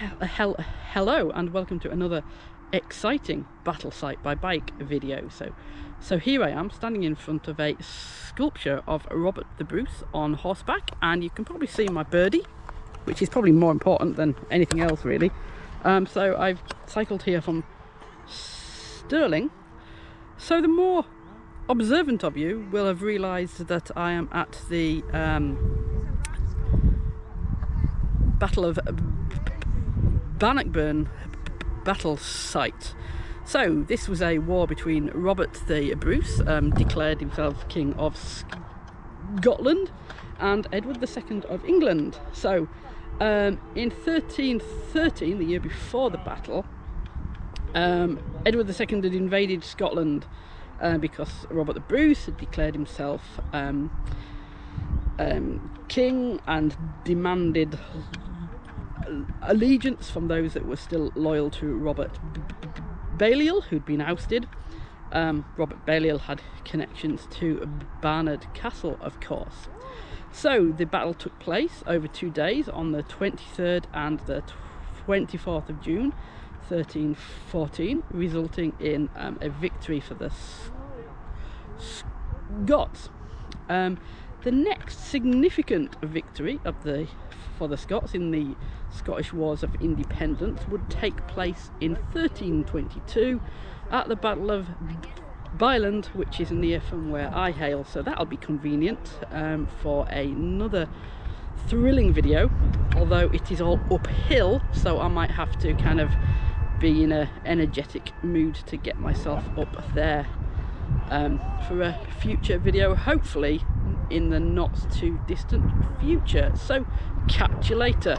hel hello and welcome to another exciting battle site by bike video. So so here I am standing in front of a sculpture of Robert the Bruce on horseback and you can probably see my birdie which is probably more important than anything else really. Um, so I've cycled here from Stirling. So the more observant of you will have realized that I am at the um, Battle of Bannockburn battle site. So this was a war between Robert the Bruce, um, declared himself King of Scotland, and Edward II of England. So um, in 1313, the year before the battle, um, Edward II had invaded Scotland uh, because Robert the Bruce had declared himself um, um king and demanded allegiance from those that were still loyal to Robert Balliol, who'd been ousted. Um, Robert Balliol had connections to Barnard Castle, of course. So the battle took place over two days on the 23rd and the 24th of June 1314, resulting in um, a victory for the Scots. Um, the next significant victory of the for the Scots in the Scottish Wars of Independence would take place in 1322 at the Battle of Byland, which is near from where I hail, so that'll be convenient um, for another thrilling video, although it is all uphill, so I might have to kind of be in an energetic mood to get myself up there um, for a future video, hopefully in the not too distant future. So catch you later.